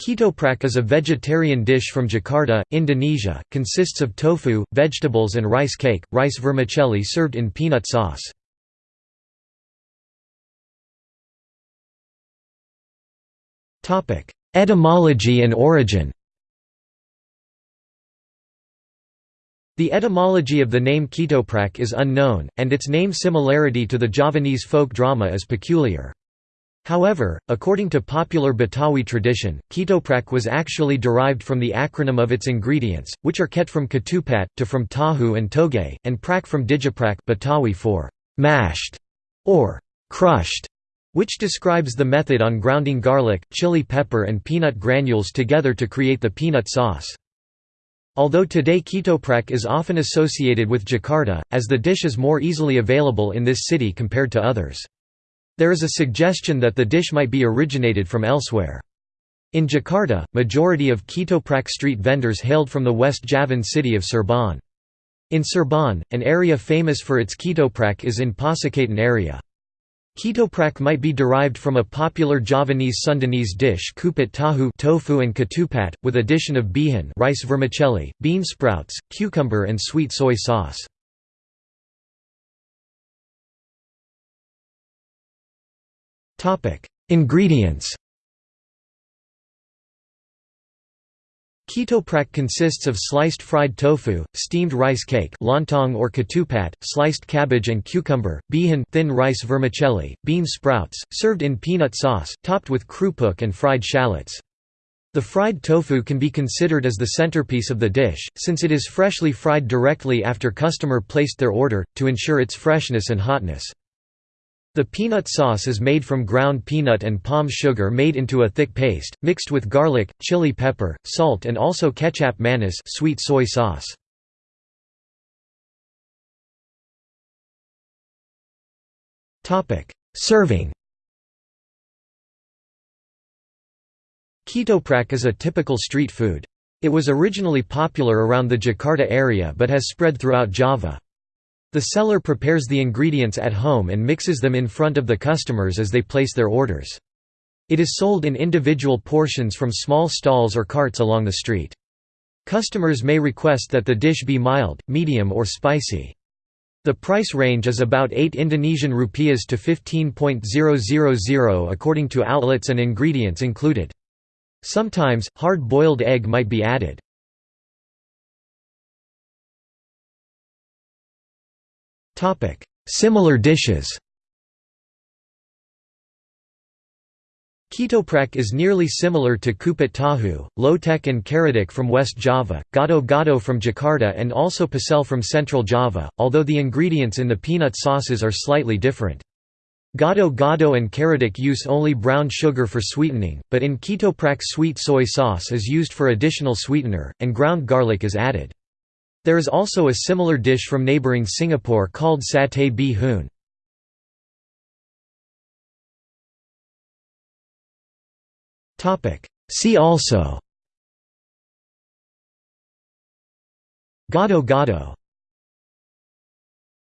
Ketoprak is a vegetarian dish from Jakarta, Indonesia, consists of tofu, vegetables and rice cake, rice vermicelli served in peanut sauce. Etymology and origin The etymology of the name Ketoprak is unknown, and its name similarity to the Javanese folk drama is peculiar. However, according to popular Betawi tradition, ketoprak was actually derived from the acronym of its ingredients, which are ket from ketupat, to from tahu and toge, and prak from digiprak Betawi for mashed or crushed, which describes the method on grounding garlic, chili pepper and peanut granules together to create the peanut sauce. Although today ketoprak is often associated with Jakarta, as the dish is more easily available in this city compared to others. There is a suggestion that the dish might be originated from elsewhere. In Jakarta, majority of ketoprak street vendors hailed from the West Javan city of Cirebon. In Cirebon, an area famous for its ketoprak is in Pasuketan area. Ketoprak might be derived from a popular Javanese Sundanese dish kupat tahu tofu and ketupat, with addition of bihun rice vermicelli, bean sprouts, cucumber and sweet soy sauce. Topic: Ingredients. Ketoprak consists of sliced fried tofu, steamed rice cake lontong or ketupat, sliced cabbage and cucumber, bihun thin rice vermicelli, bean sprouts, served in peanut sauce, topped with krupuk and fried shallots. The fried tofu can be considered as the centerpiece of the dish, since it is freshly fried directly after customer placed their order, to ensure its freshness and hotness. The peanut sauce is made from ground peanut and palm sugar made into a thick paste, mixed with garlic, chili pepper, salt and also ketchup manis sweet soy sauce. Serving Ketoprak is a typical street food. It was originally popular around the Jakarta area but has spread throughout Java. The seller prepares the ingredients at home and mixes them in front of the customers as they place their orders. It is sold in individual portions from small stalls or carts along the street. Customers may request that the dish be mild, medium or spicy. The price range is about 8 Indonesian rupiahs to 15.000 according to outlets and ingredients included. Sometimes, hard-boiled egg might be added. Similar dishes Ketoprak is nearly similar to kupat tahu, lotek and karedok from West Java, gado gado from Jakarta and also pecel from Central Java, although the ingredients in the peanut sauces are slightly different. Gado gado and karedok use only brown sugar for sweetening, but in ketoprak sweet soy sauce is used for additional sweetener, and ground garlic is added. There is also a similar dish from neighbouring Singapore called satay bee hoon. See also. Gado gado